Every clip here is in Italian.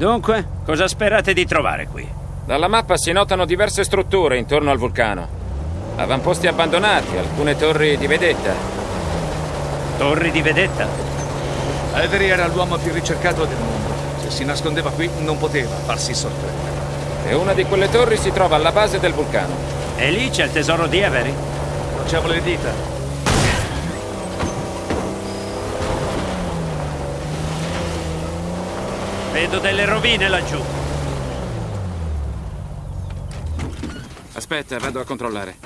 Dunque, cosa sperate di trovare qui? Dalla mappa si notano diverse strutture intorno al vulcano. Avamposti abbandonati, alcune torri di vedetta. Torri di vedetta? Avery era l'uomo più ricercato del mondo. Se si nascondeva qui non poteva farsi sorprendere. E una di quelle torri si trova alla base del vulcano. E lì c'è il tesoro di Avery? Crociamo le dita. Vedo delle rovine laggiù. Aspetta, vado a controllare.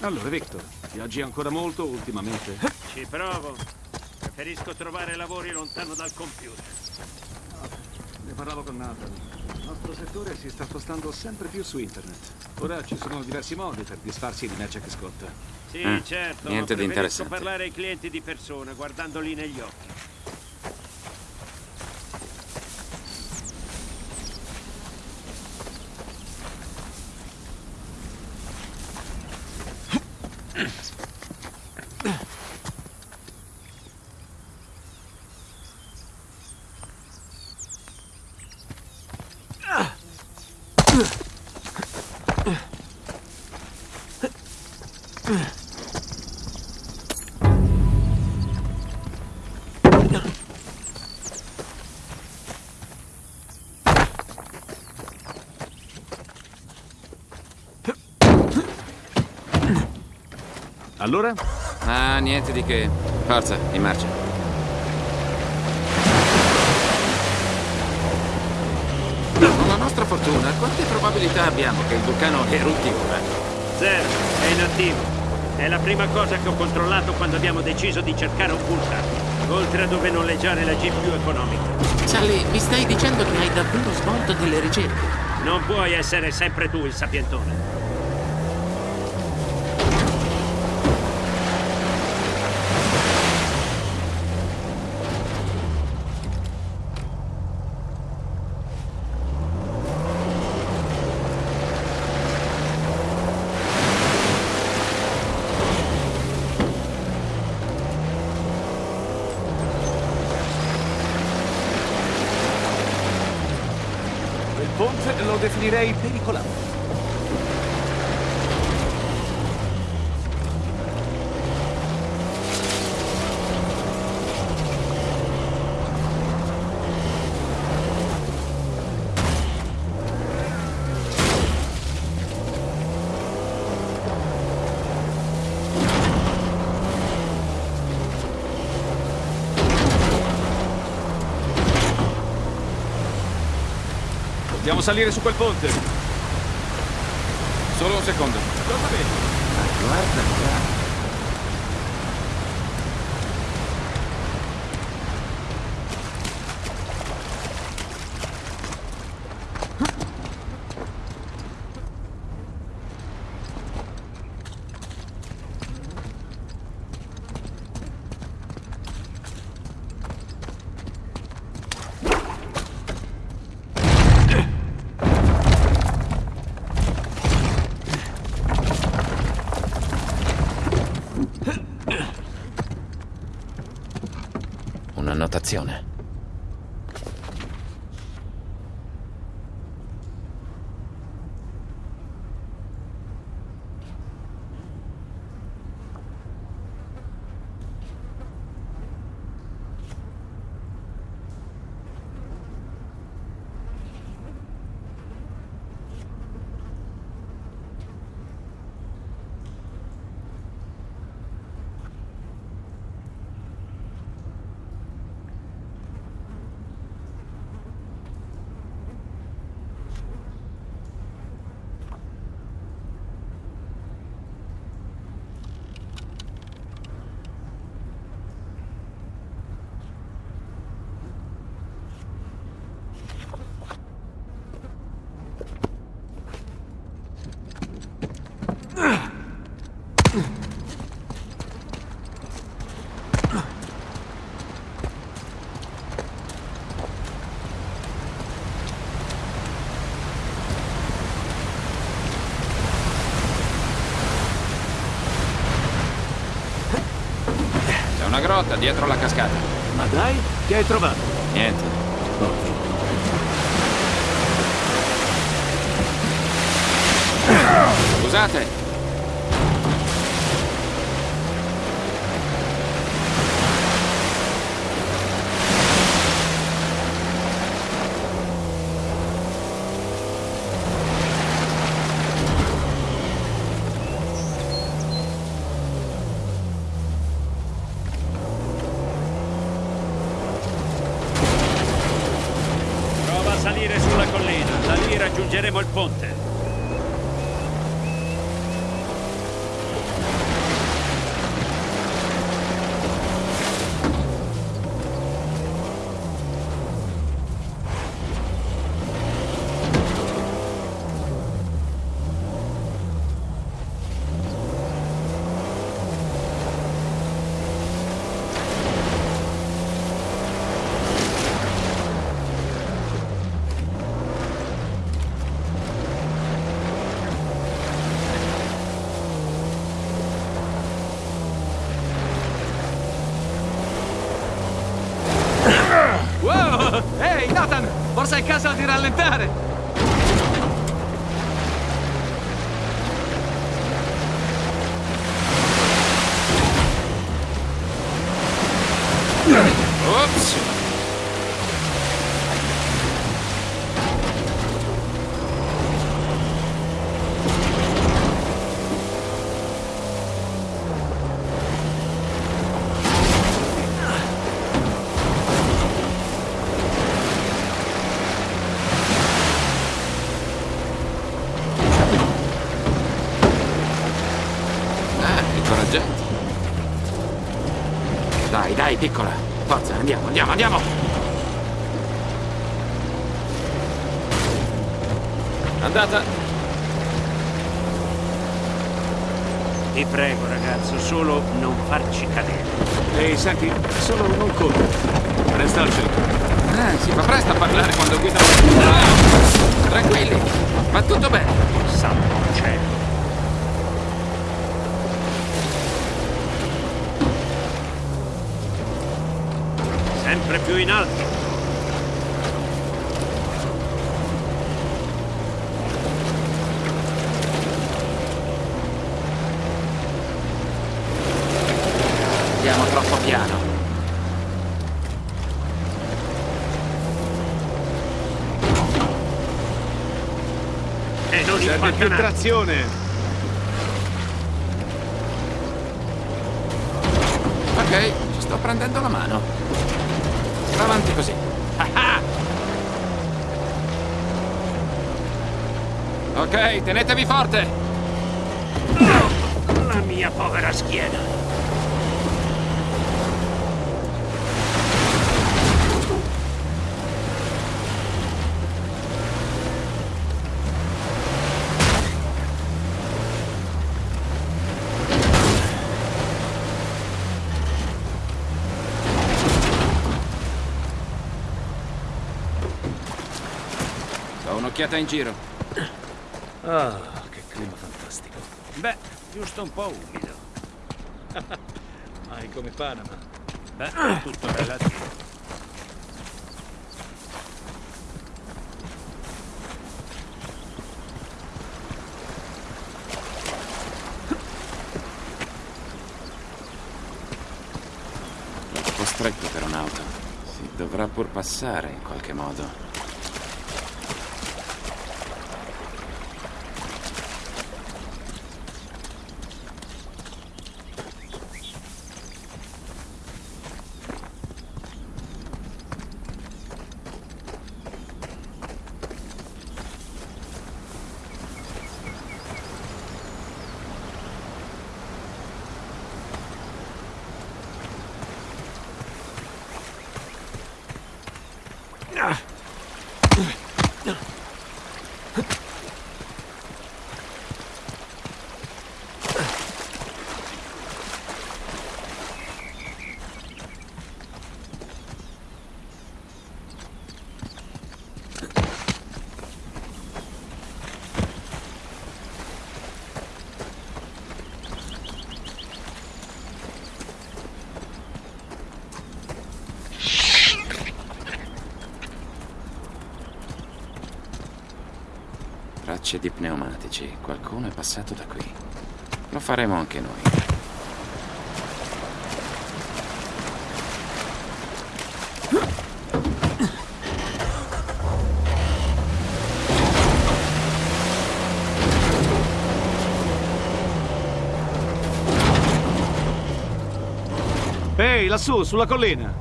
Allora, Victor, viaggi ancora molto ultimamente? Ci provo. Preferisco trovare lavori lontano dal computer. Ne parlavo con Nathan. Il nostro settore si sta spostando sempre più su internet. Ora ci sono diversi modi per disfarsi di merce che scotta. Sì, Eh, certo. niente ma di preferisco interessante. parlare ai clienti di persona, guardandoli negli occhi. Yes. Allora? Ah, niente di che. Forza, in marcia. Con la nostra fortuna, quante probabilità abbiamo che il vulcano erutti ora? Zero, è inattivo. È la prima cosa che ho controllato quando abbiamo deciso di cercare un vulcano. Oltre a dove noleggiare la jeep più economica. Sally, mi stai dicendo che hai davvero svolto delle ricerche? Non puoi essere sempre tu il sapientone. Il definirei pericolato. Dobbiamo salire su quel ponte. Solo un secondo. Cosa vedi? Guarda qua. Un'annotazione. grotta, dietro la cascata. Ma dai, che hai trovato? Niente. Scusate, rallentare! Piccola. Forza, andiamo, andiamo, andiamo. Andata. Ti prego, ragazzo, solo non farci cadere. Ehi, senti, solo non correre. Resta al centro. Eh, si fa presto a parlare quando guida. Ah! Tranquilli, va tutto bene. Santo cielo. Sempre più in alto. Andiamo troppo piano. E non Serve più trazione. Ok, ci sto prendendo la mano. Va avanti così. Ok, tenetevi forte. La mia povera schiena. Un'occhiata in giro. Ah, che clima fantastico. Beh, giusto un po' umido. Mai come Panama. Beh, tutto relativo. Troppo stretto per un'auto. Si dovrà pur passare in qualche modo. Tracce di pneumatici. Qualcuno è passato da qui. Lo faremo anche noi. Ehi, lassù, sulla collina.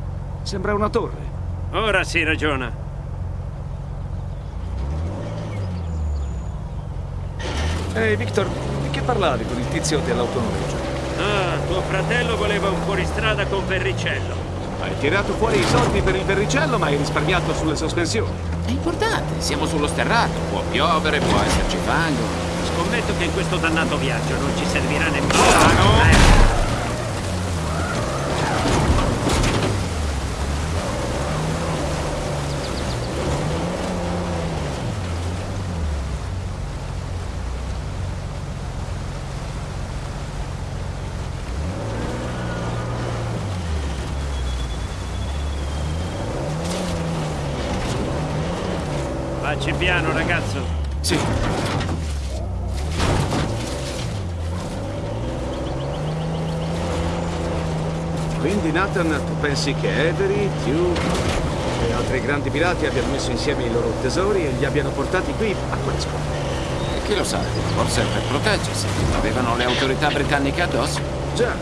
Sembra una torre. Ora si ragiona. Ehi, Victor, di che parlavi con il tizio dell'autonoleggio? Ah, tuo fratello voleva un fuoristrada con Verricello. Hai tirato fuori i soldi per il verricello, ma hai risparmiato sulle sospensioni. È importante, siamo sullo sterrato. Può piovere, può esserci fango. Scommetto che in questo dannato viaggio non ci servirà nemmeno. Eh, piano, ragazzo. Sì, Quindi, Nathan, tu pensi che Avery, Duke e altri grandi pirati abbiano messo insieme i loro tesori e li abbiano portati qui a quale scopo? chi lo sa? Forse per proteggersi. Avevano le autorità britanniche addosso. Già,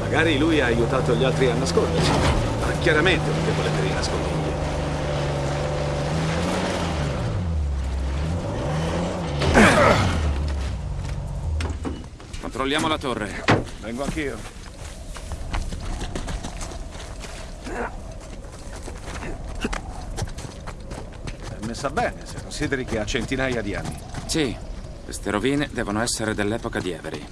magari lui ha aiutato gli altri a nascondersi. Ma chiaramente un debole per Controlliamo la torre. Vengo anch'io. È messa bene, se consideri che ha centinaia di anni. Sì, queste rovine devono essere dell'epoca di Avery.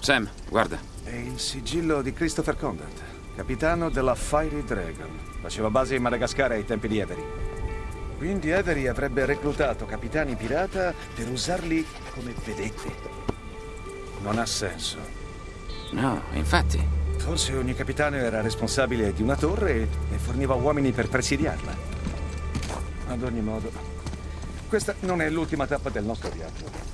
Sam, guarda. È il sigillo di Christopher Condent, capitano della Fiery Dragon. Faceva base in Madagascar ai tempi di Avery. Quindi Avery avrebbe reclutato capitani pirata per usarli come vedette. Non ha senso. No, infatti. Forse ogni capitano era responsabile di una torre e forniva uomini per presidiarla. Ad ogni modo, questa non è l'ultima tappa del nostro viaggio.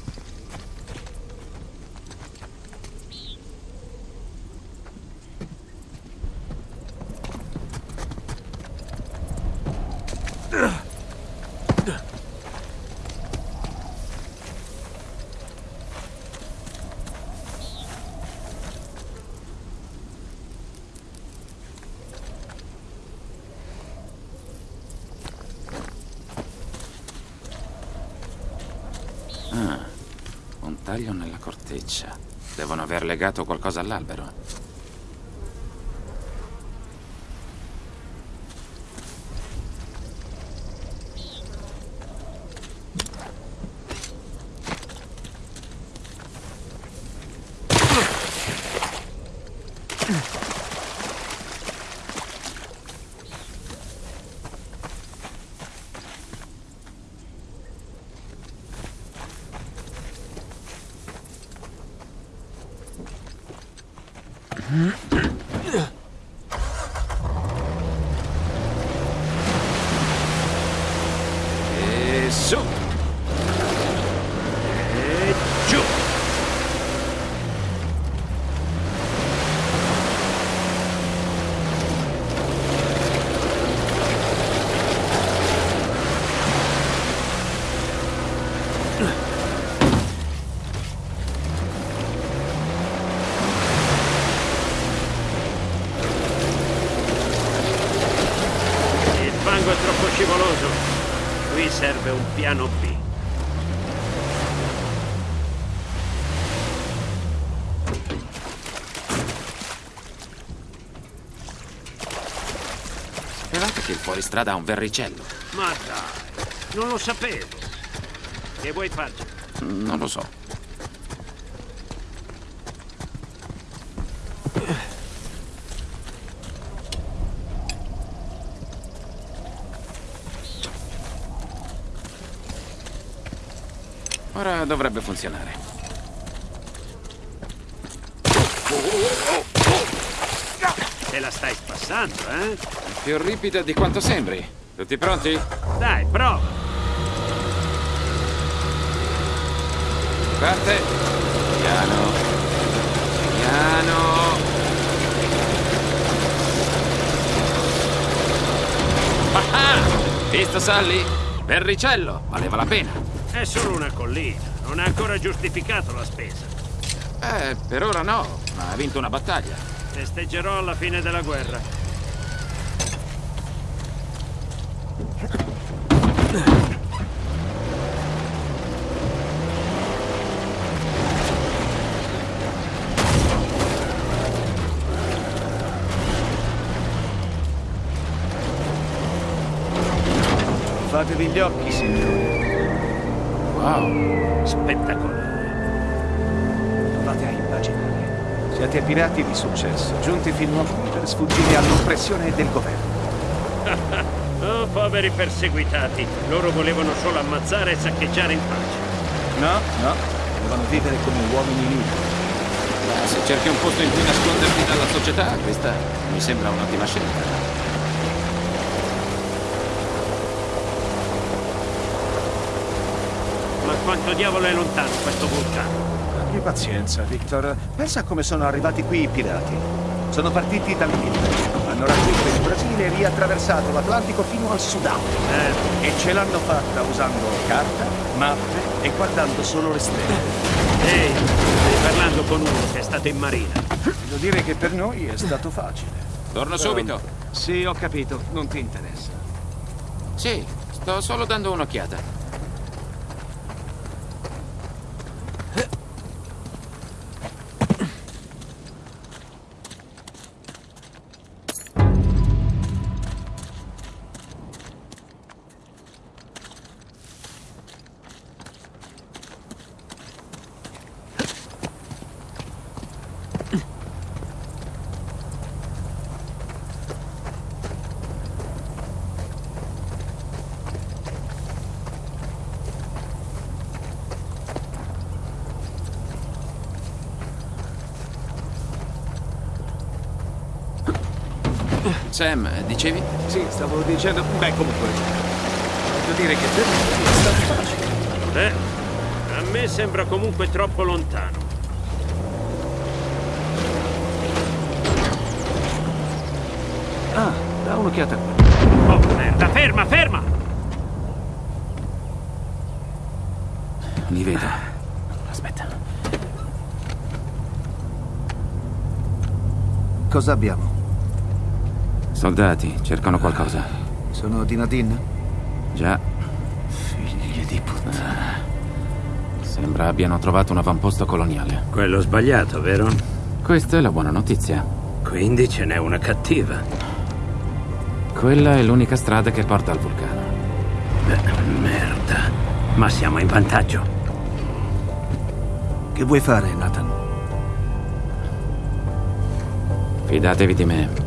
Un taglio nella corteccia. Devono aver legato qualcosa all'albero. E su! E giù. Il fango è troppo scivoloso. Qui serve un piano B. Sapevate fuoristrada ha un verricello? Ma dai, non lo sapevo. Che vuoi farci? Non lo so. Ora dovrebbe funzionare. Te la stai spassando, eh? Più ripida di quanto sembri. Tutti pronti? Dai, prova. Parte. Piano. Piano. Ah! ah! Visto, Sally? Berricello, valeva la pena. È solo una collina. Non ha ancora giustificato la spesa. Eh, per ora no, ma ha vinto una battaglia. Festeggerò alla fine della guerra. Fatevi gli occhi, signori. Wow. Spettacolare. Provate a immaginare. Siete pirati di successo, giunti fino a qui per sfuggire all'oppressione del governo. Oh, poveri perseguitati. Loro volevano solo ammazzare e saccheggiare in pace. No, no, volevano vivere come uomini liberi. Beh, se cerchi un posto in cui nasconderti dalla società, questa mi sembra un'ottima scelta. Ma quanto diavolo è lontano questo vulcano? Abbi pazienza, Victor. Pensa a come sono arrivati qui i pirati. Sono partiti dall'India, hanno raggiunto il Brasile e riattraversato l'Atlantico fino al Sudan. Eh, E ce l'hanno fatta usando carta, mappe e guardando solo le stelle. ehi, stai parlando con uno che è stato in marina. Devo dire che per noi è stato facile. Torno subito. Sì, ho capito, non ti interessa. Sì, sto solo dando un'occhiata. Sam, dicevi? Sì, stavo dicendo... Beh, comunque... Voglio dire che per noi è stato facile. Beh, a me sembra comunque troppo lontano. Ah, da un'occhiata a quello. Oh, merda, ferma, ferma! Li vedo. Aspetta. Cosa abbiamo? Soldati, cercano qualcosa. Sono di Nadine? Già, Figli di puttana. sembra abbiano trovato un avamposto coloniale. Quello sbagliato, vero? Questa è la buona notizia. Quindi ce n'è una cattiva. Quella è l'unica strada che porta al vulcano. Beh, merda. Ma siamo in vantaggio. Che vuoi fare, Nathan? Fidatevi di me.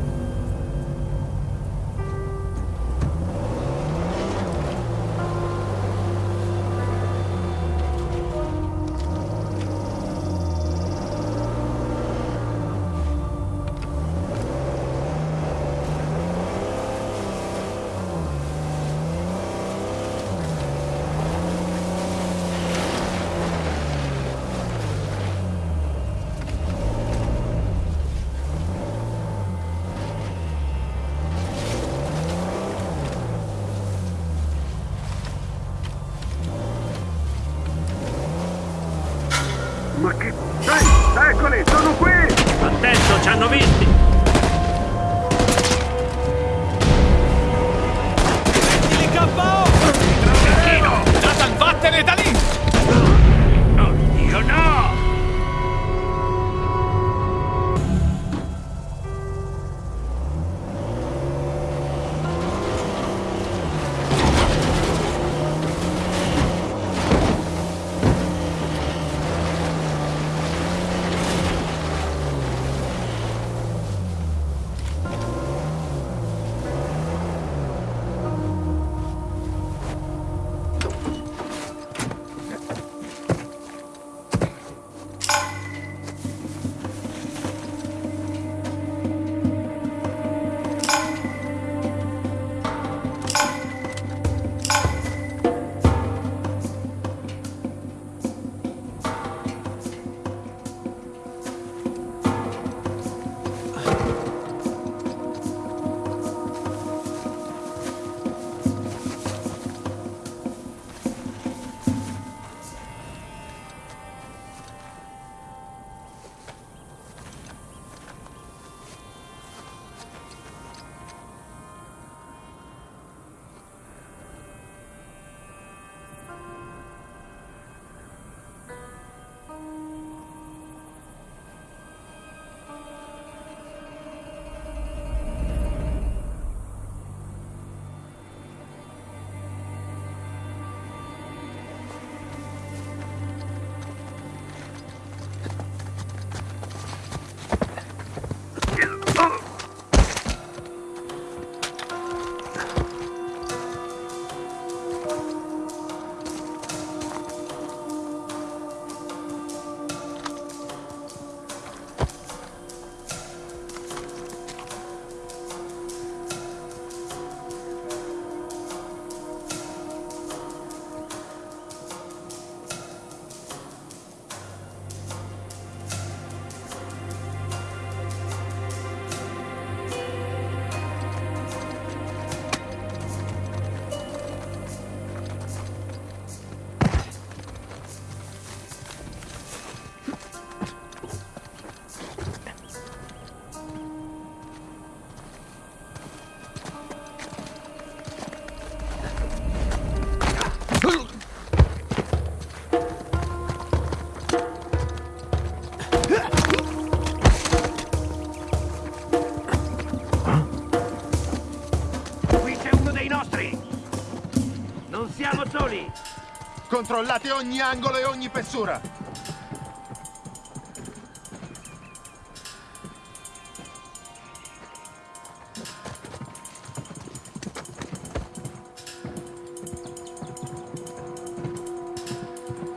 Controllate ogni angolo e ogni fessura.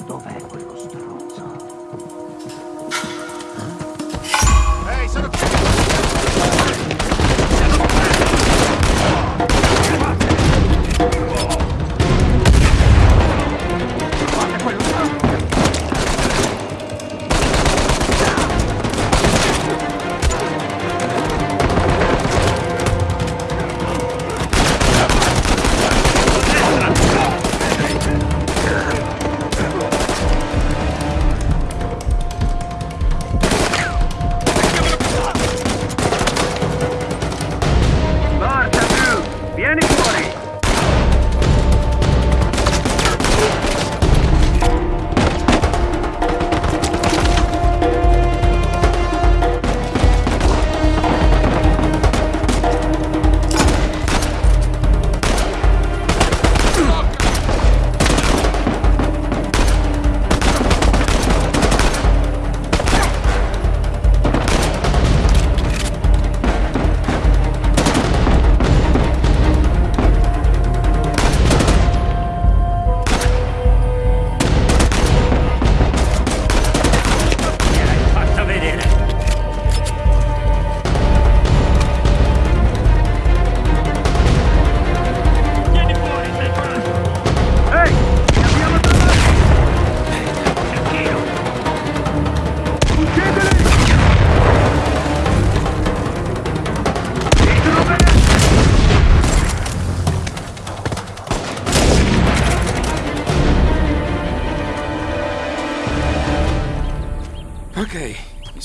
Dov'è quello stronzo? Ehi, sono qui!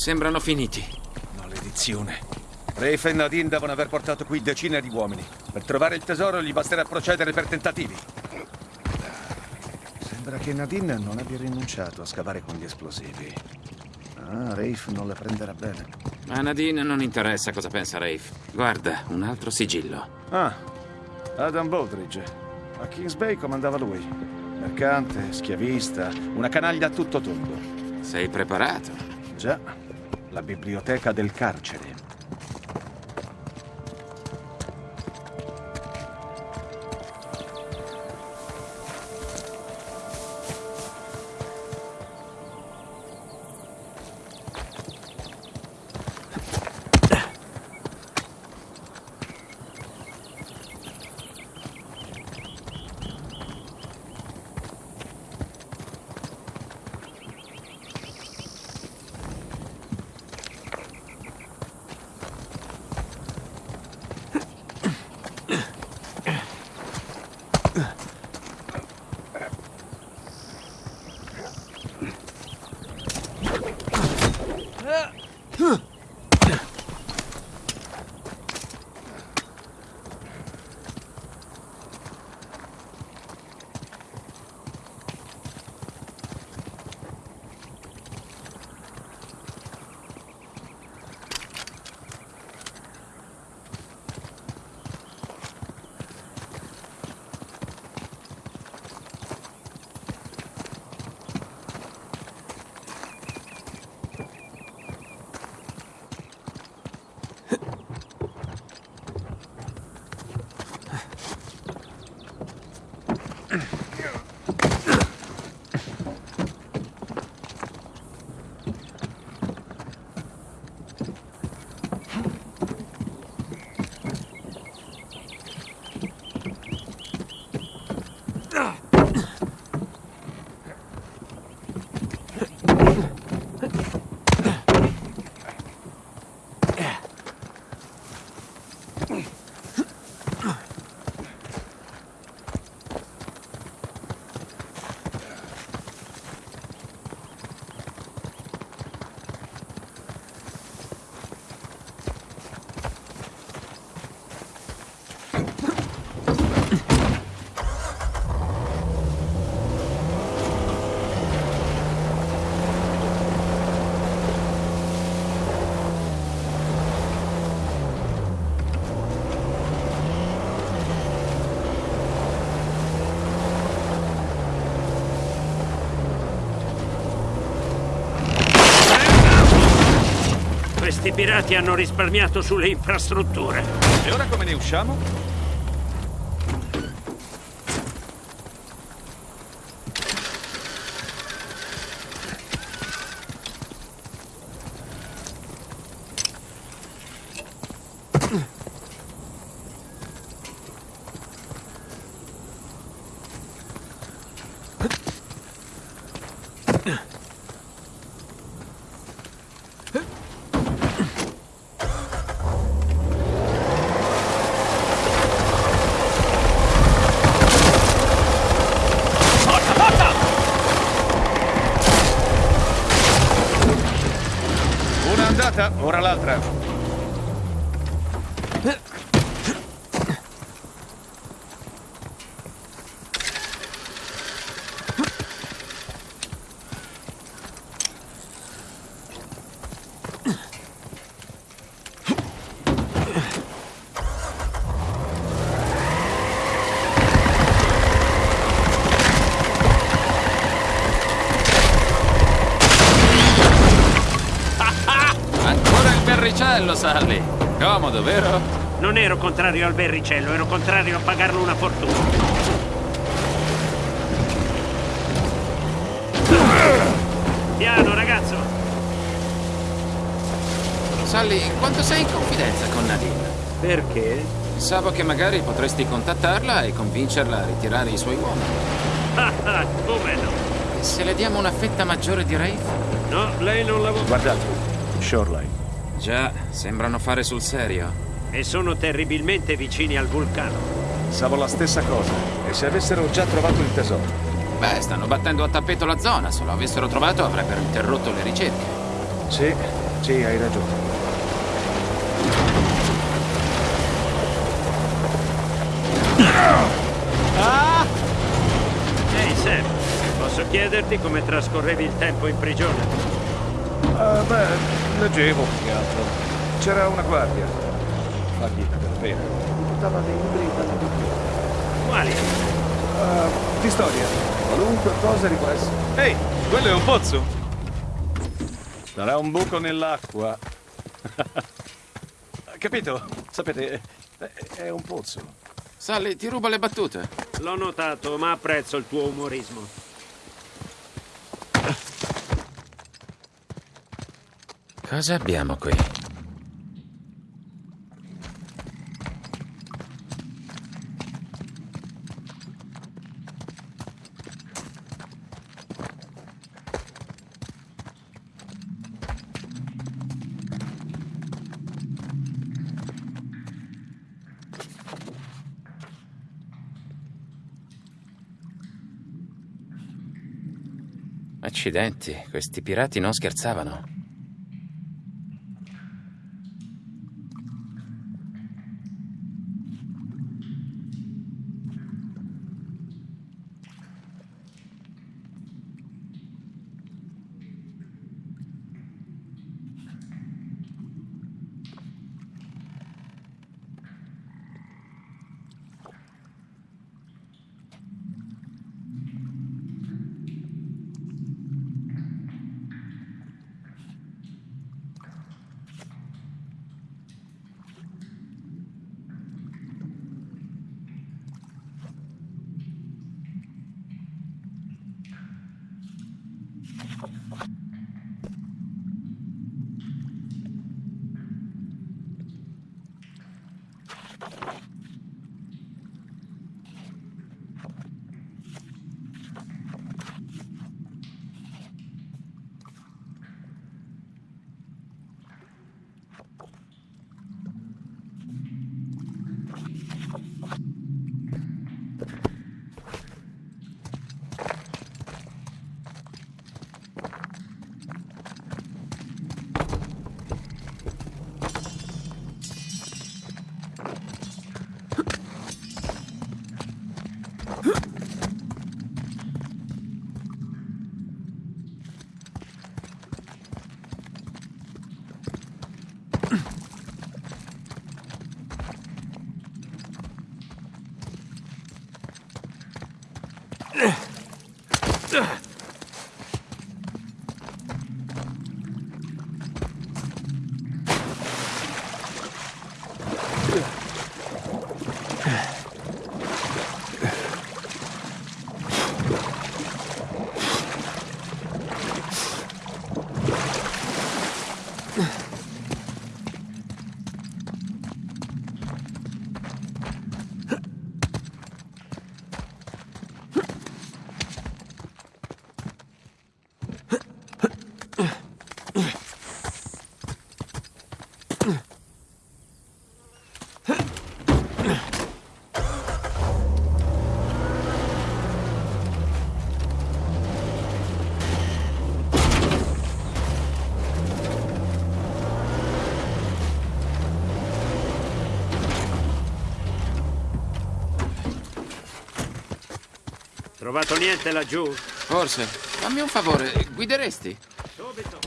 Sembrano finiti. Maledizione. Rafe e Nadine devono aver portato qui decine di uomini. Per trovare il tesoro gli basterà procedere per tentativi. Sembra che Nadine non abbia rinunciato a scavare con gli esplosivi. Ah, Rafe non la prenderà bene. A Nadine non interessa cosa pensa Rafe. Guarda, un altro sigillo. Ah, Adam Baldridge. A Kings Bay comandava lui. Mercante, schiavista, una canaglia a tutto tondo. Sei preparato? Biblioteca del carcere. Pirati hanno risparmiato sulle infrastrutture. E ora come ne usciamo? Una andata, ora l'altra. Ancora il berricello, Sally. Comodo, vero? Non ero contrario al berricello, ero contrario a pagarlo una fortuna. Piano, ragazzo! Sally, quanto sei in confidenza con Nadine? Perché? Pensavo che magari potresti contattarla e convincerla a ritirare i suoi uomini. Ah, ah, come no? E se le diamo una fetta maggiore di Rafe? No, lei non lavora. Guardate, Shoreline. Già, sembrano fare sul serio. E sono terribilmente vicini al vulcano. Pensavo la stessa cosa. E se avessero già trovato il tesoro? Beh, stanno battendo a tappeto la zona. Se lo avessero trovato avrebbero interrotto le ricerche. Sì, sì, hai ragione. Ehi, Sam, posso chiederti come trascorrevi il tempo in prigione? Ah, beh, leggevo più che altro. C'era una guardia. Faghita per pena. Portava dei libri da tradurre. Quali? Ah, di storia. Qualunque cosa riguarda. Ehi, quello è un pozzo. Sarà un buco nell'acqua. Capito? Sapete, è- è un pozzo. Sally, ti ruba le battute. L'ho notato, ma apprezzo il tuo umorismo. Cosa abbiamo qui? Accidenti, questi pirati non scherzavano. Trovato niente laggiù? Forse. Fammi un favore, guideresti? Subito.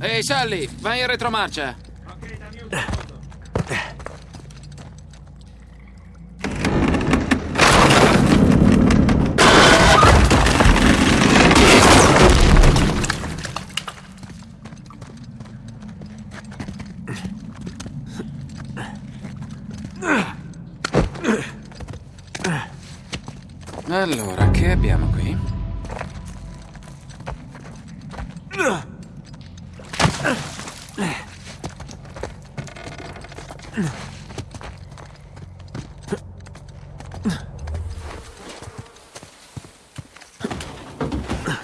Ehi, Sally, vai in retromarcia. Ok, dammi un secondo. Allora, che abbiamo qui?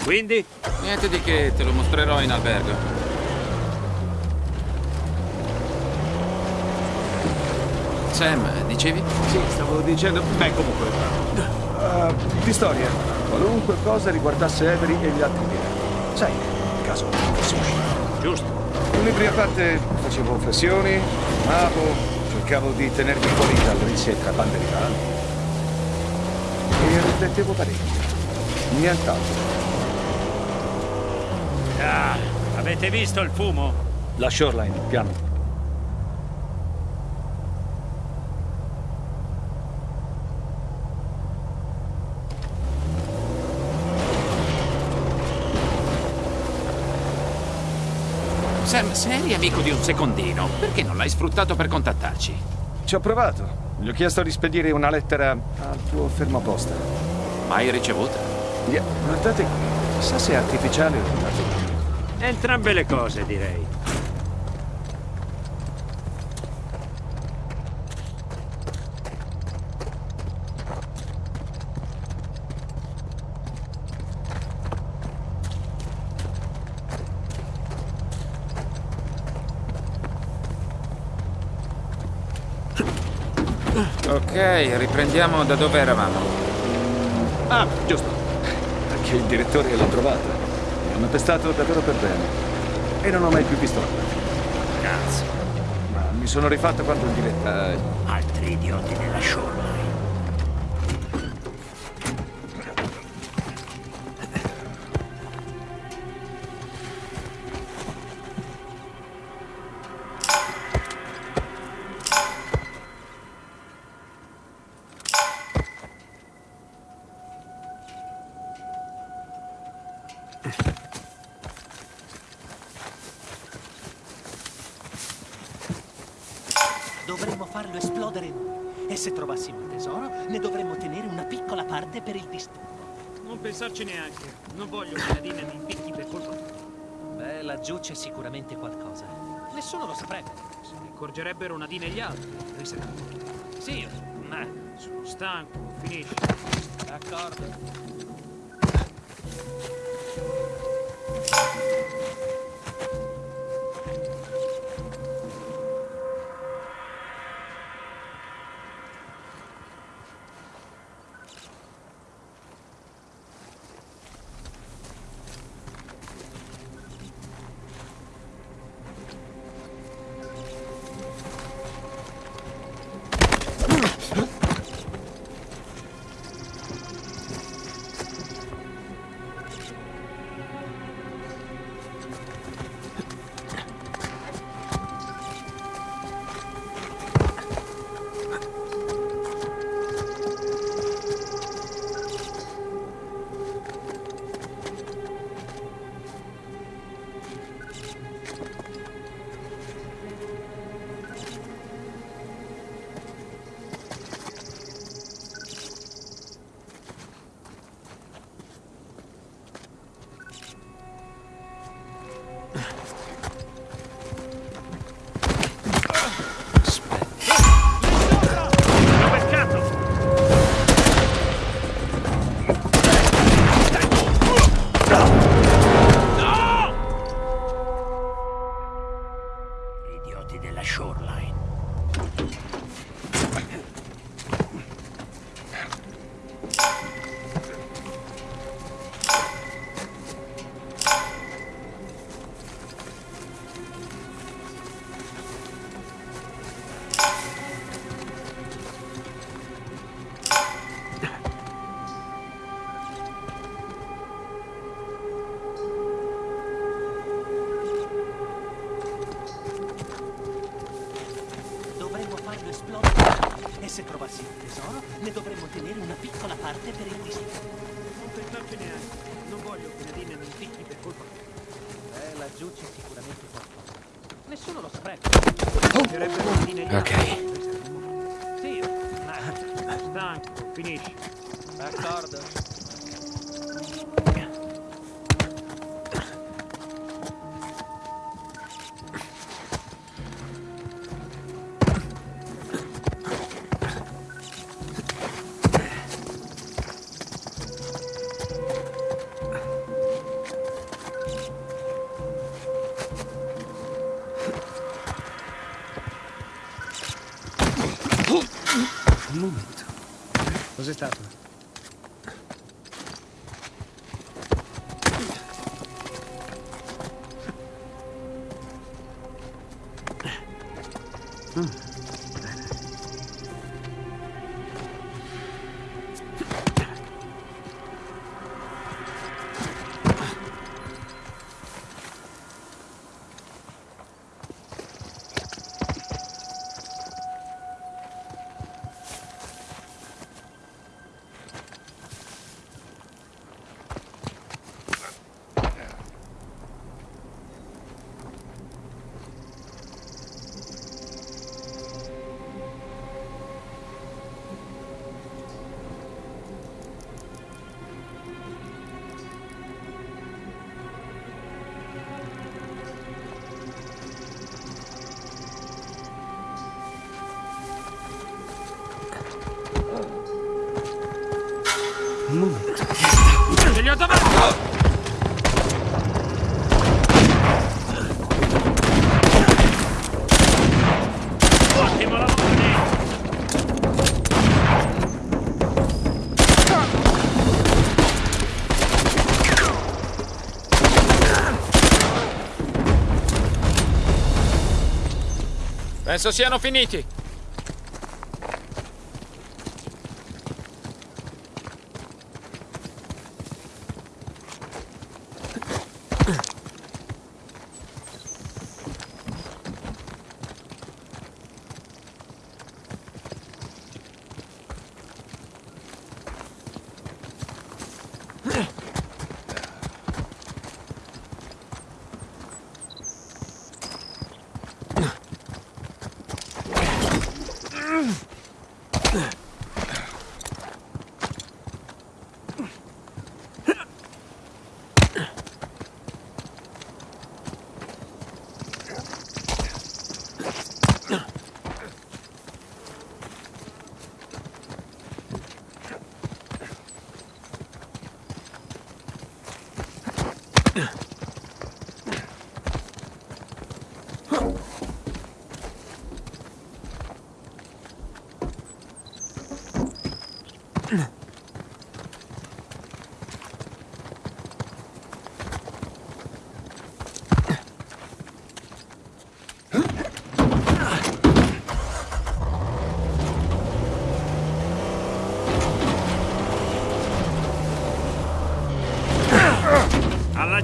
Quindi? Niente di che, te lo mostrerò in albergo. Sam, dicevi? Sì, stavo dicendo... Beh, comunque... Di storia. Qualunque cosa riguardasse Avery e gli altri pirati. Sai, in caso fosse uscito. Giusto. In prima parte facevo flessioni, fumavo, cercavo di tenermi fuori dal risse tra bande rivali. E riflettevo parecchio. Nient'altro. Ah, avete visto il fumo? La shoreline, piano. Sam, se eri amico di un secondino, perché non l'hai sfruttato per contattarci? Ci ho provato. Gli ho chiesto di spedire una lettera al tuo fermo posta. Mai ricevuta? Yeah, guardate qui. Chissà se è artificiale o naturale. Entrambe le cose, direi. Ok, riprendiamo da dove eravamo. Ah, giusto. Anche il direttore l'ha trovata. Mi hanno testato davvero per bene. E non ho mai più visto la. Cazzo. Ma mi sono rifatto quando il direttore... Altri idioti della shoreline. Non voglio che Nadine mi impicchi per colpa. Beh, laggiù c'è sicuramente qualcosa. Nessuno lo saprebbe. Se ne accorgerebbero Nadine e gli altri. Penserà Sì, ma sono stanco. Finisci. D'accordo. Penso siano finiti.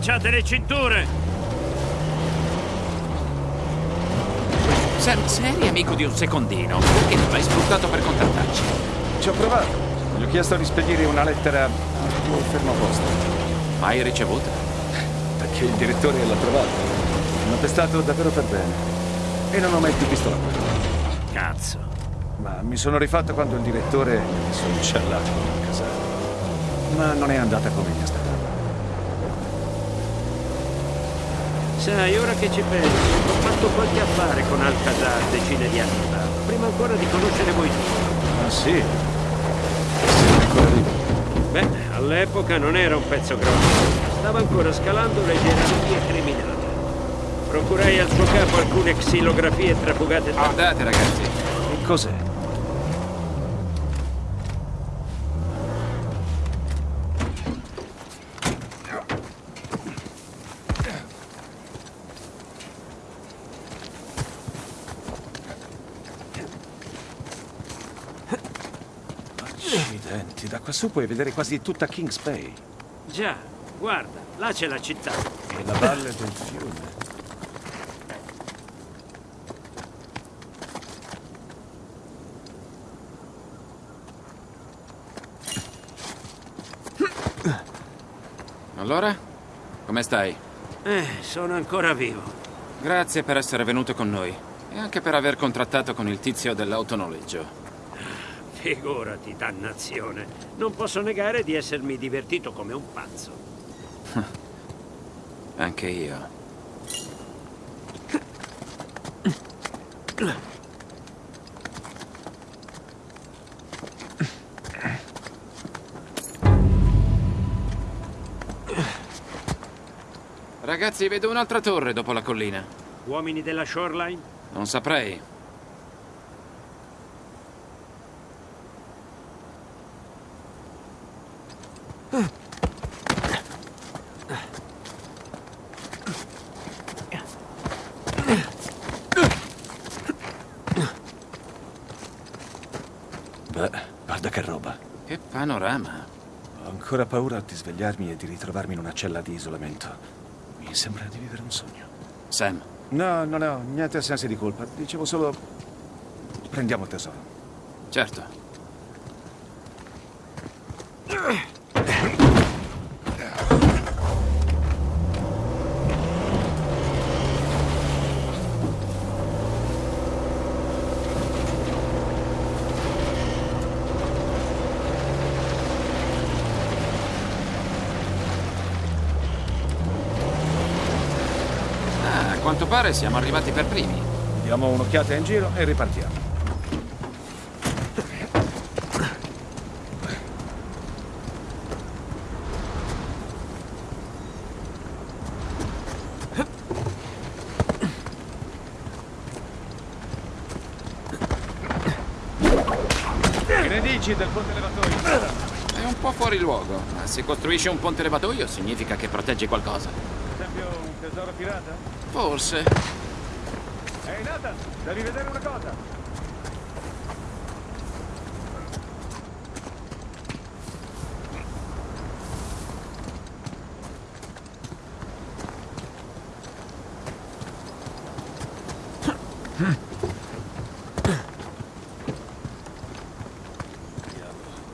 Allacciate le cinture! Sam, se eri amico di un secondino, perché non l'hai sfruttato per contattarci? Ci ho provato. Gli ho chiesto di spedire una lettera al tuo fermo posto. Mai ricevuta? Perché il direttore l'ha trovata. Mi ha pestato davvero per bene. E non ho mai più visto la guerra. Cazzo. Ma mi sono rifatto quando il direttore mi ha messo incellato a casa. Ma non è andata come mi aspettavo. Sai, ora che ci penso, ho fatto qualche affare con Alcazar decine di anni fa, prima ancora di conoscere voi due. Ah sì? Sei ancora lì? Beh, all'epoca non era un pezzo grosso, stava ancora scalando le gerarchie criminali. Procurai al suo capo alcune xilografie trafugate tra... Guardate, ragazzi. Che cos'è? su puoi vedere quasi tutta Kings Bay. Già, guarda, là c'è la città. E la valle del fiume. Allora? Come stai? Eh, sono ancora vivo. Grazie per essere venuto con noi e anche per aver contrattato con il tizio dell'autonoleggio. Figurati, dannazione. Non posso negare di essermi divertito come un pazzo. Anche io. Ragazzi, vedo un'altra torre dopo la collina. Uomini della Shoreline? Non saprei. Beh, guarda che roba. Che panorama. Ho ancora paura di svegliarmi e di ritrovarmi in una cella di isolamento. Mi sembra di vivere un sogno. Sam, No, non ho niente sensi di colpa. Dicevo solo... Prendiamo il tesoro. certo. Ah, a quanto pare siamo arrivati per primi. Diamo un'occhiata in giro e ripartiamo. Che ne dici del ponte levatoio? È un po' fuori luogo, ma se costruisce un ponte levatoio significa che protegge qualcosa. Per esempio un tesoro pirata? Forse. Ehi Nathan, devi vedere una cosa.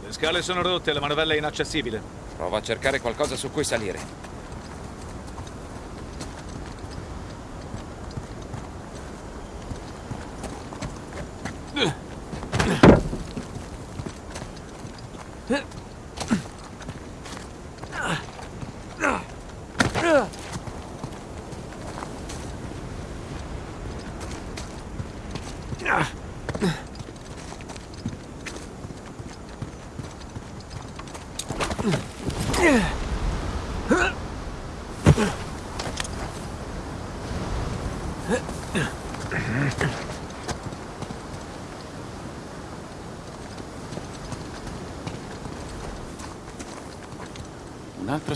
Le scale sono rotte, la manovella è inaccessibile. Prova a cercare qualcosa su cui salire.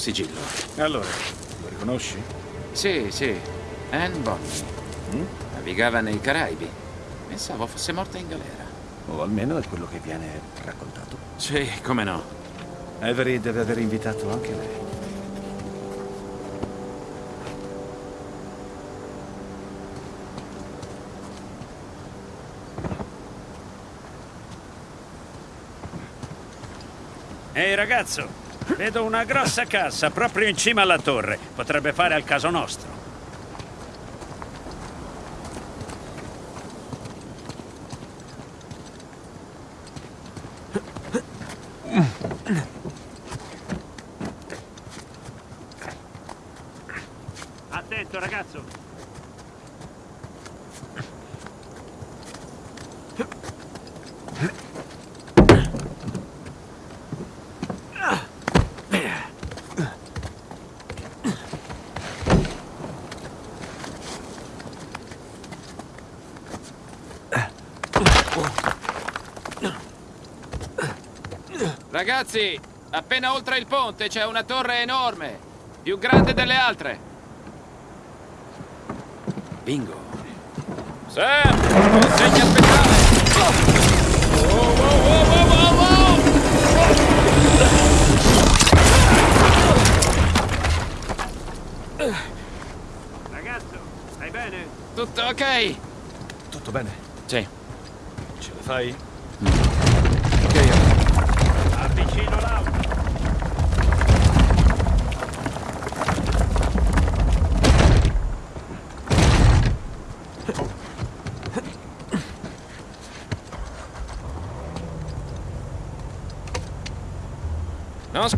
Sigillo. Allora, lo riconosci? Sì, sì. Anne Bonny. Navigava nei Caraibi. Pensavo fosse morta in galera. O almeno è quello che viene raccontato. Sì, come no. Avery deve aver invitato anche lei. Ehi ragazzo, vedo una grossa cassa proprio in cima alla torre. Potrebbe fare al caso nostro. Attento ragazzo. Ragazzi, appena oltre il ponte c'è una torre enorme, più grande delle altre. Bingo. Sam, consegna speciale. Wow, wow, wow. Ragazzo, stai bene? Tutto ok? Tutto bene? Sì. Ce la fai?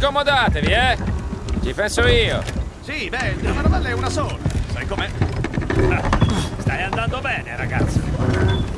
Accomodatevi, eh! Ci penso io! Sì, beh, la manovella è una sola, sai com'è? Ah, stai andando bene, ragazzo!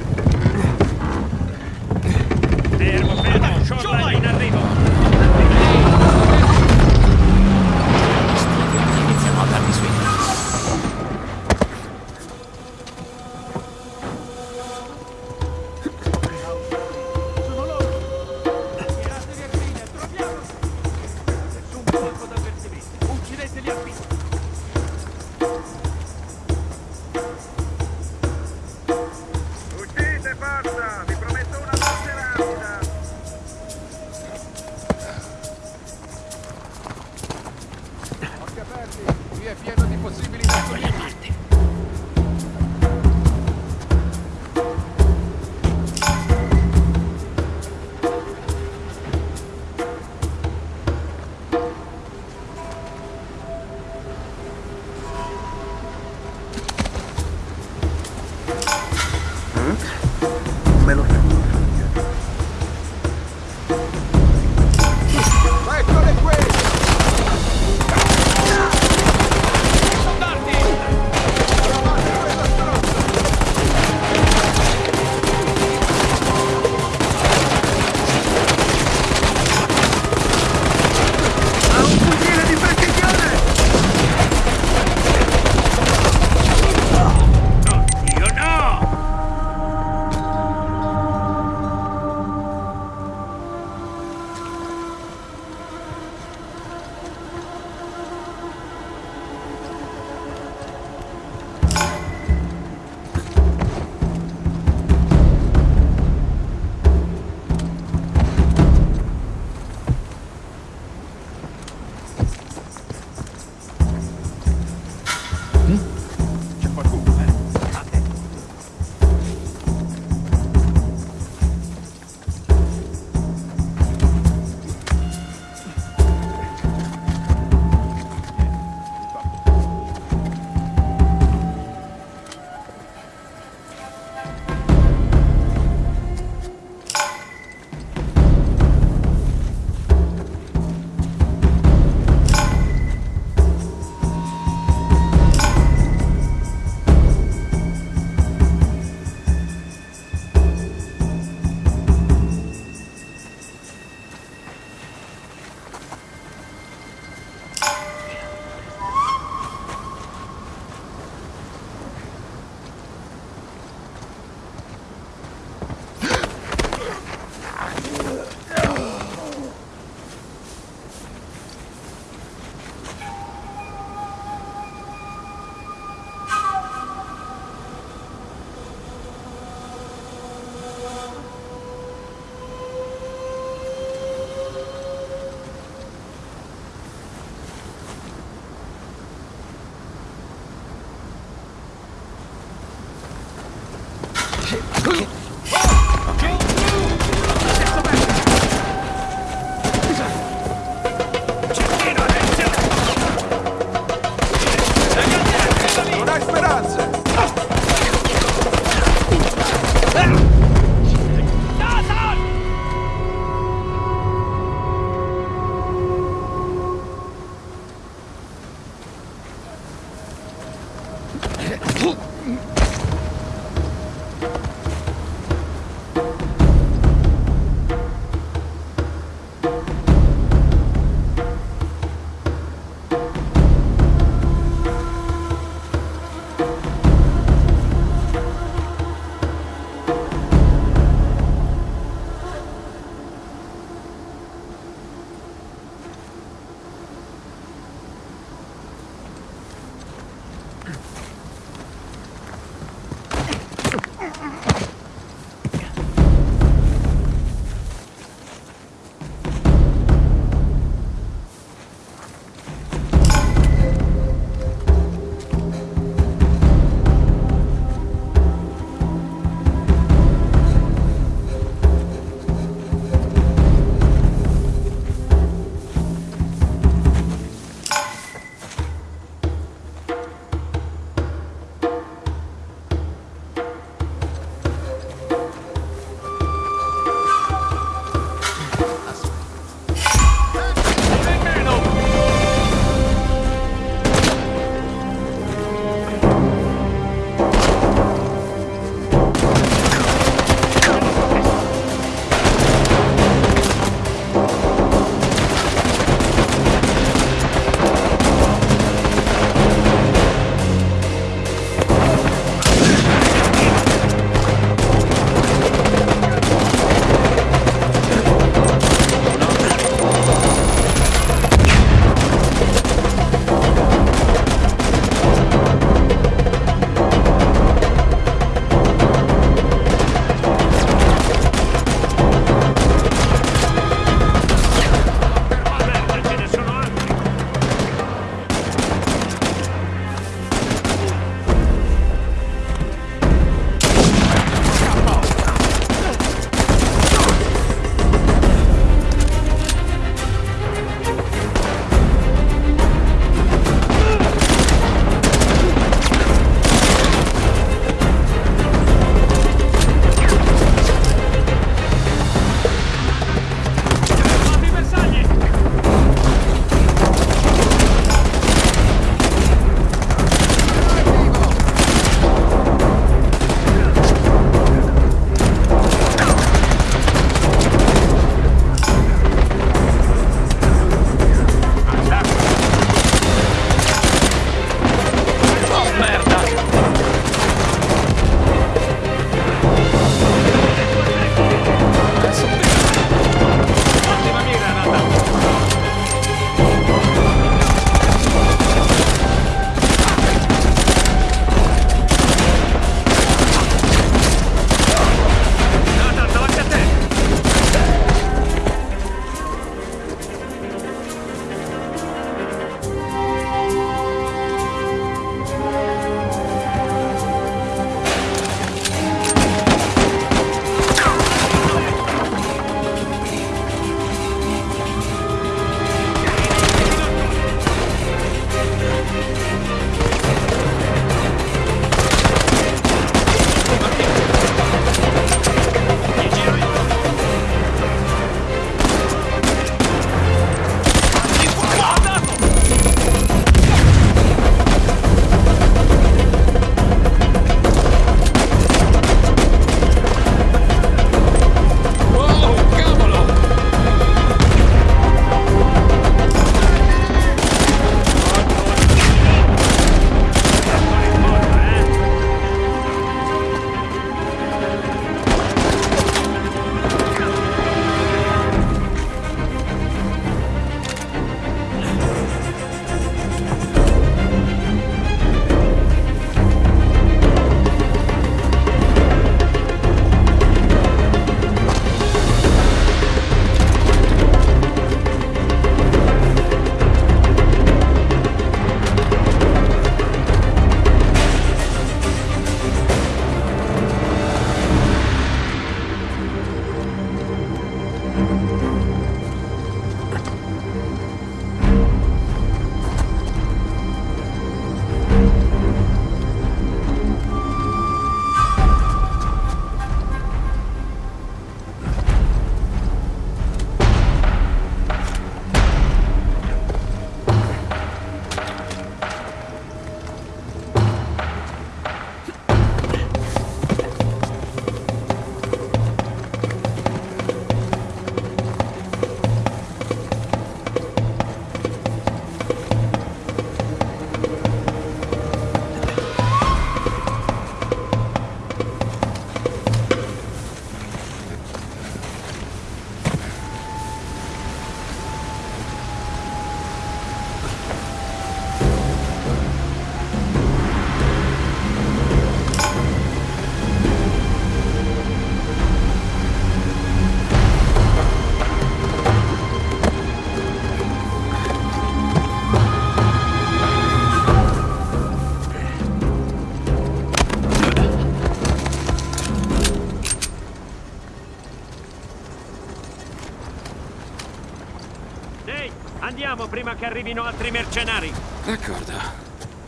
Che arrivino altri mercenari. D'accordo.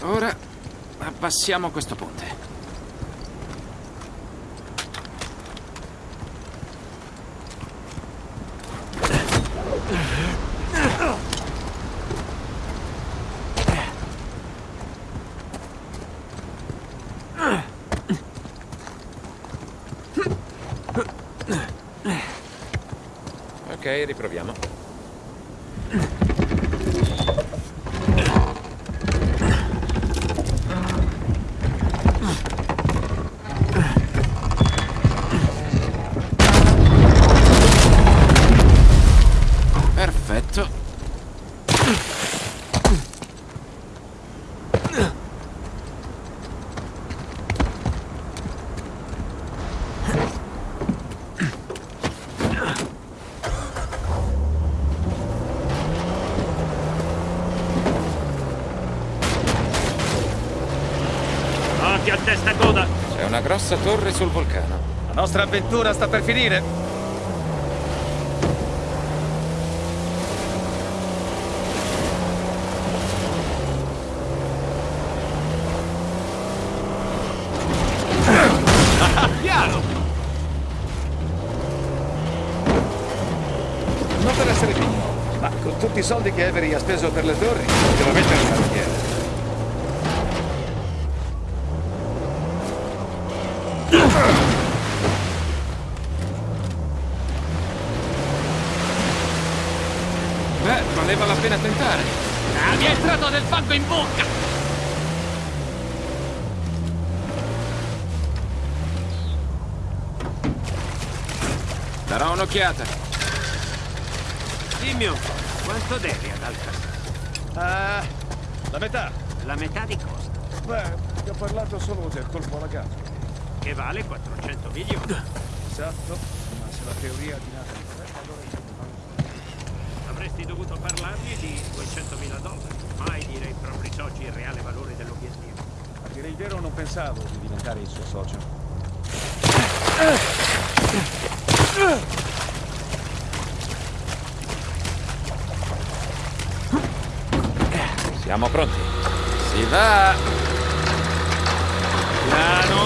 Ora abbassiamo questo ponte. Ok, riproviamo. Perfetto. Occhio a testa coda. C'è una grossa torre sul vulcano. La nostra avventura sta per finire. Piano! Non per essere pigro, ma con tutti i soldi che Avery ha speso per le torri, devo mettere il cantiere. Valeva la pena tentare. Ah, mi è entrato del fango in bocca! Darò un'occhiata. Dimmi un po', quanto devi ad Alcatraz? Ah, la metà. La metà di cosa? Beh, ti ho parlato solo del colpo alla gamba. Che vale 400 milioni. Esatto, ma se la teoria di Nathan è corretta, allora io Avresti dovuto parlargli di 200 mila dollari. Mai dire ai propri soci il reale valore dell'obiettivo. A dire il vero non pensavo di diventare il suo socio. Siamo pronti. Si va! Piano.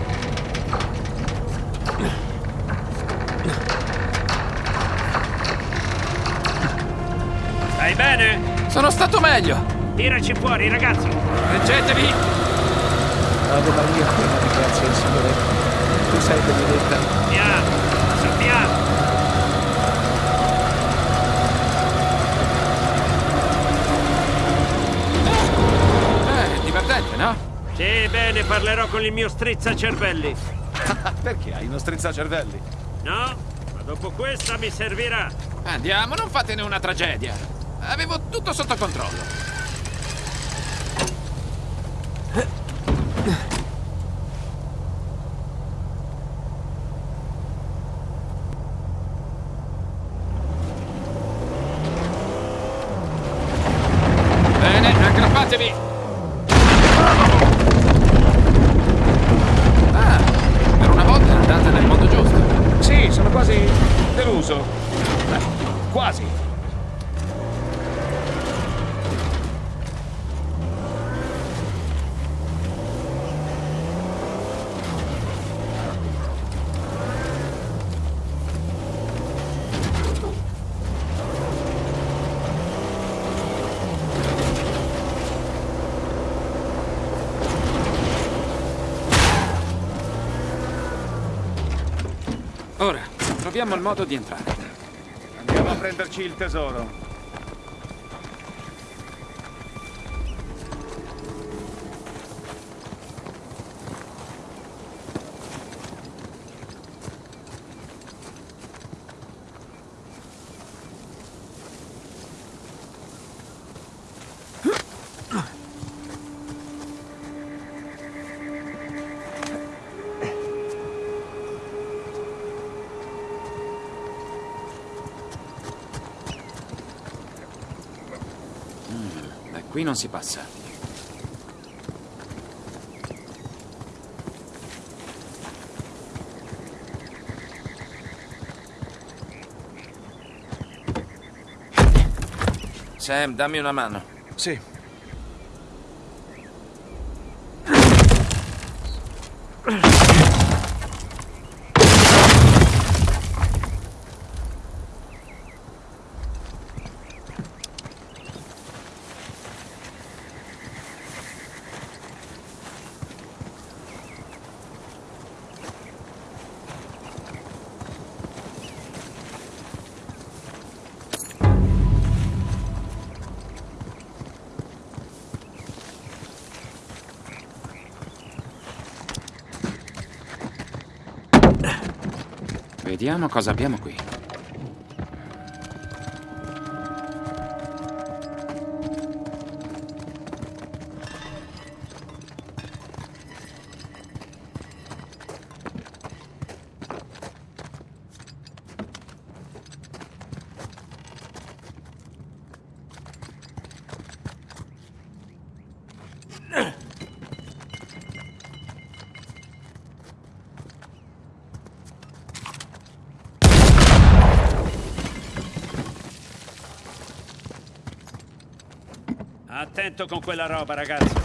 Sono stato meglio! Tiraci fuori, ragazzo! Reggetevi! Ave Maria, piena di grazia il Signore. Tu sei benedetta. Piano, su piano! Eh, divertente, no? Sì, bene, parlerò con il mio strizzacervelli. Perché hai uno strizzacervelli? No? Ma dopo questa mi servirà. Andiamo, non fatene una tragedia. Tutto sotto controllo. Bene, aggrappatevi! Ah, per una volta è andata nel modo giusto. Sì, sono quasi deluso. Beh, quasi. Ora, troviamo il modo di entrare. Andiamo a prenderci il tesoro. Non si passa. Sam, dammi una mano. Sì. Vediamo cosa abbiamo qui. Attento con quella roba, ragazzo.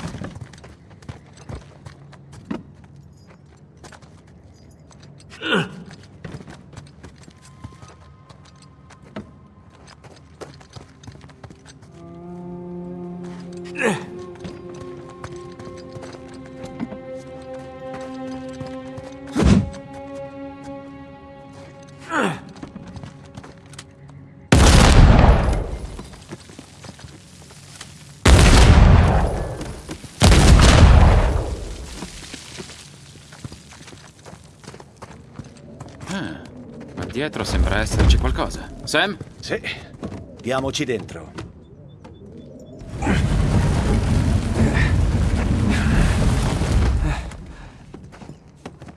Dietro sembra esserci qualcosa. Sam? Sì. Diamoci dentro.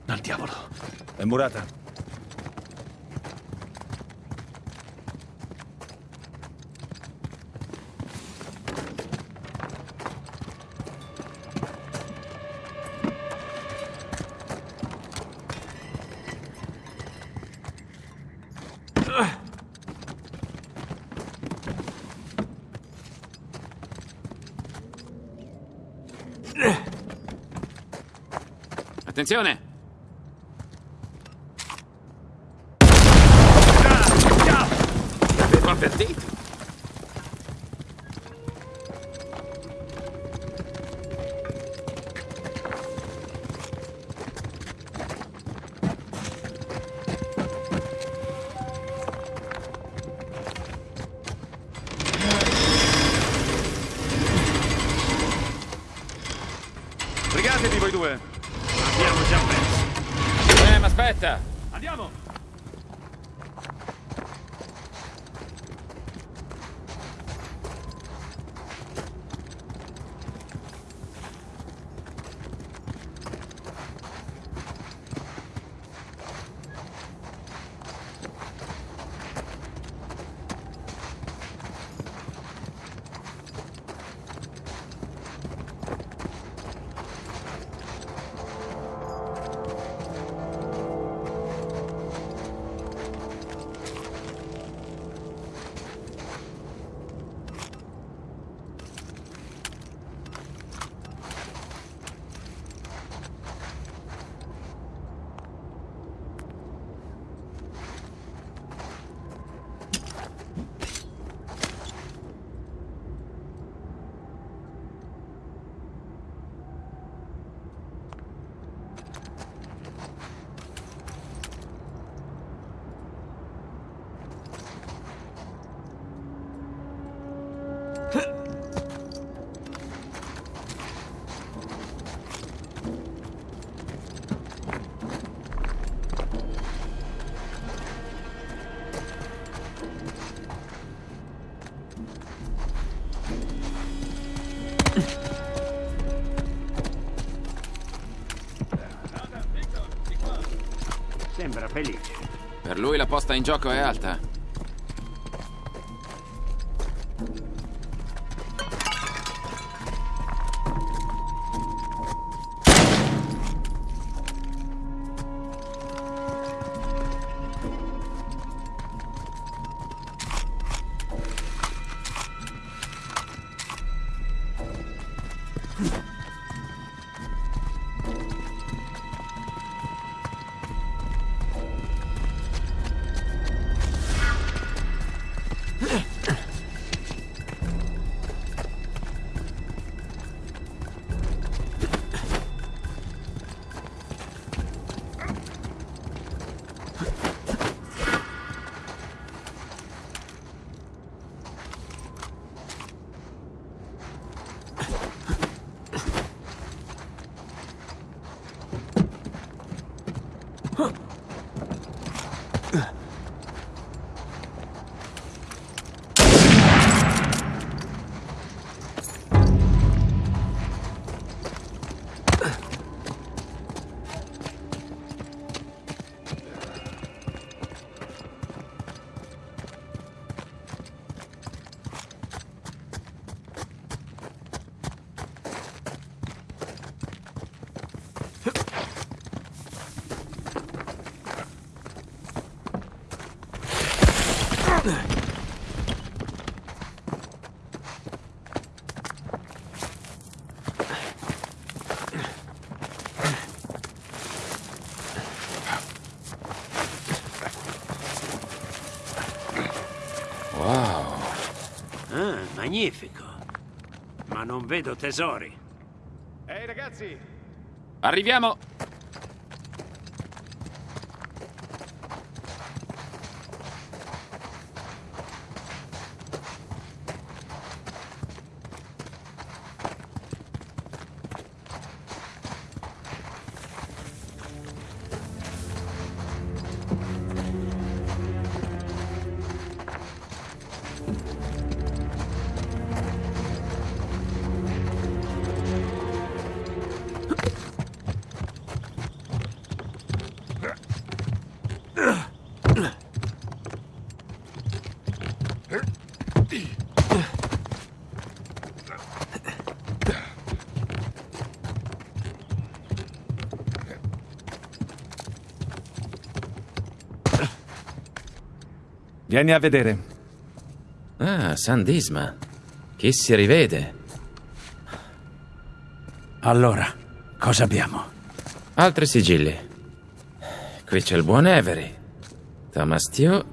Al diavolo. È murata. せやね。Lui la posta in gioco è alta. Magnifico. Ma non vedo tesori. Ehi ragazzi, Arriviamo! Vieni a vedere. Ah, San Disma. Chi si rivede? Allora, cosa abbiamo? Altri sigilli. Qui c'è il buon Avery. Thomas Tew.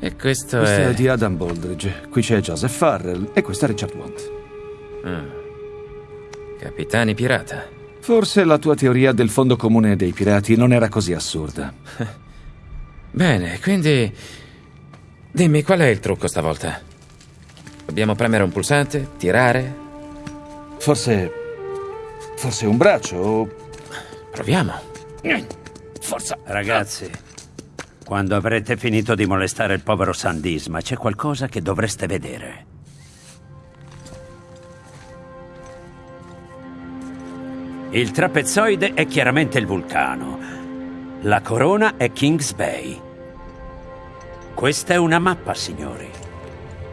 E questo, Questo è... è di Adam Baldridge, qui c'è Joseph Farrell e questo è Richard Want. Capitani pirata. Forse la tua teoria del fondo comune dei pirati non era così assurda. Bene, quindi... Dimmi, qual è il trucco stavolta? Dobbiamo premere un pulsante? Tirare? Forse... forse un braccio o... Proviamo. Forza. Ragazzi, quando avrete finito di molestare il povero Sandisma, c'è qualcosa che dovreste vedere. Il trapezzoide è chiaramente il vulcano. La corona è Kings Bay. Questa è una mappa, signori.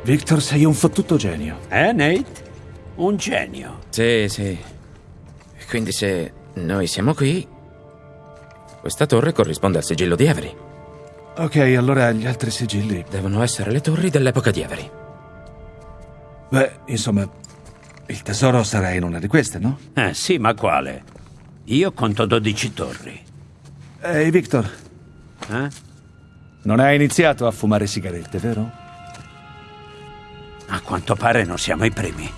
Victor, sei un fottuto genio. Eh, Nate? Un genio. Sì, sì. Quindi se noi siamo qui... Questa torre corrisponde al sigillo di Avery. Ok, allora gli altri sigilli... Devono essere le torri dell'epoca di Avery. Beh, insomma, il tesoro sarà in una di queste, no? Eh, sì, ma quale? Io conto 12 torri. Ehi, Victor, Eh? Non hai iniziato a fumare sigarette, vero? A quanto pare non siamo i primi.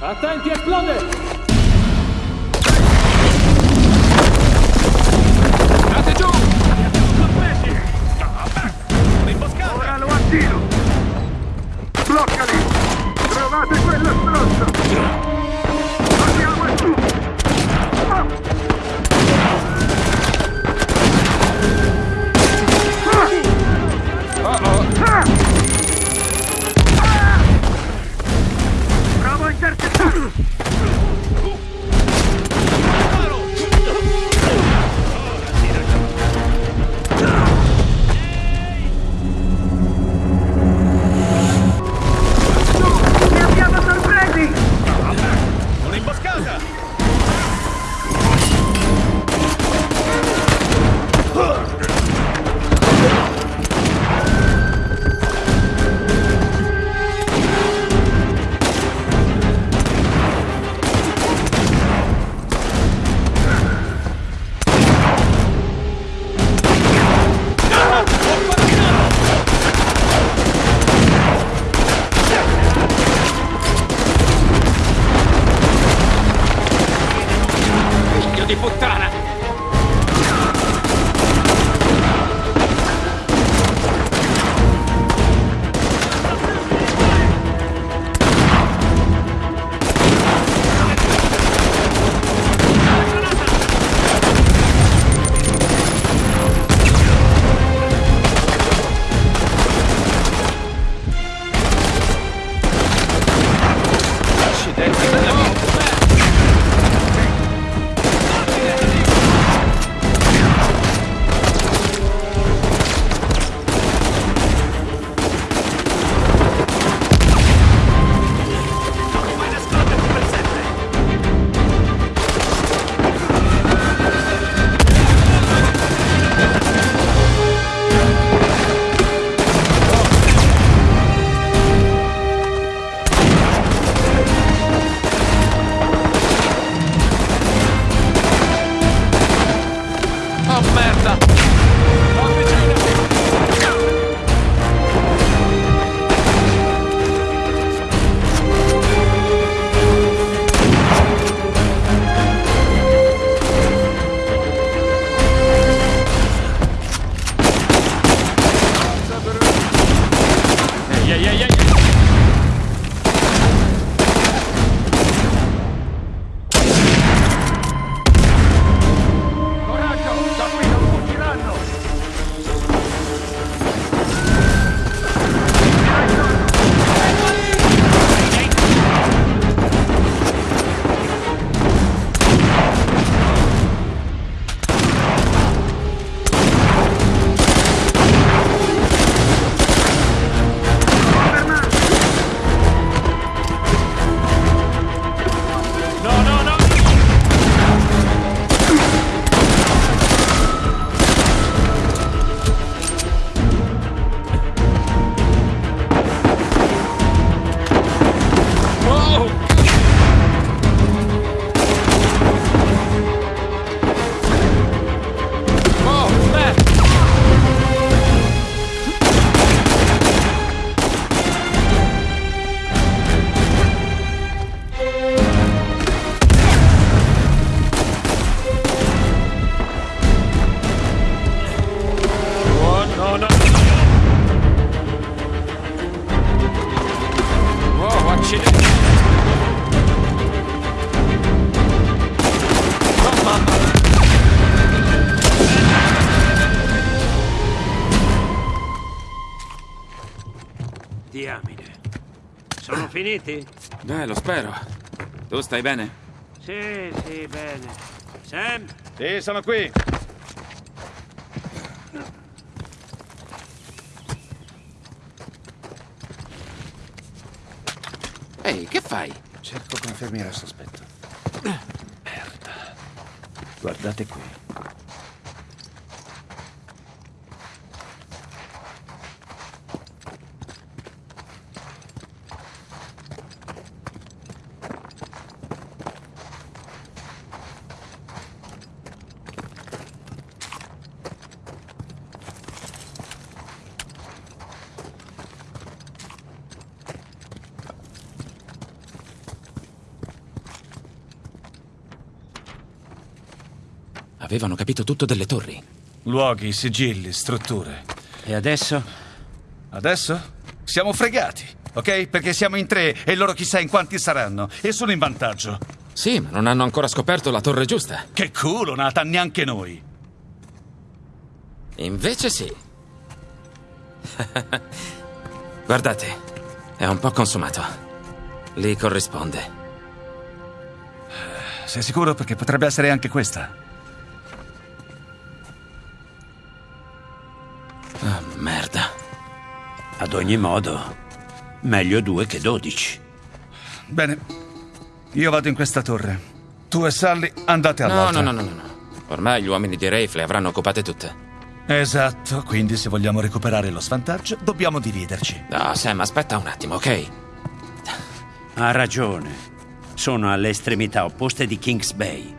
Attenti, esplode! Finiti? Beh, lo spero. Tu stai bene? Sì, sì, bene. Sam? Sì, sono qui. Ehi, che fai? Cerco confermi al sospetto. Merda. Guardate qui. Avevano capito tutto delle torri. Luoghi, sigilli, strutture. E adesso? Adesso? Siamo fregati, ok? Perché siamo in tre e loro chissà in quanti saranno. E sono in vantaggio. Sì, ma non hanno ancora scoperto la torre giusta. Che culo, Nathan, neanche noi. Invece sì. Guardate, è un po' consumato. Lì corrisponde. Sei sicuro? Perché potrebbe essere anche questa. Ad ogni modo, meglio due che dodici. Bene. Io vado in questa torre. Tu e Sally andate all'altra. no, no, no, no. no. Ormai gli uomini di Rafe le avranno occupate tutte. Esatto, quindi se vogliamo recuperare lo svantaggio, dobbiamo dividerci. No, Sam, aspetta un attimo, ok? Ha ragione. Sono alle estremità opposte di Kings Bay.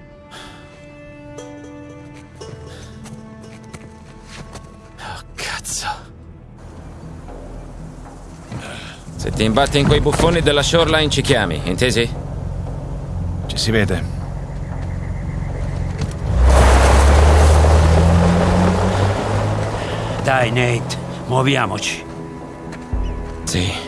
Ti imbatti in quei buffoni della shoreline ci chiami, intesi? Ci si vede. Dai, Nate, muoviamoci. Sì.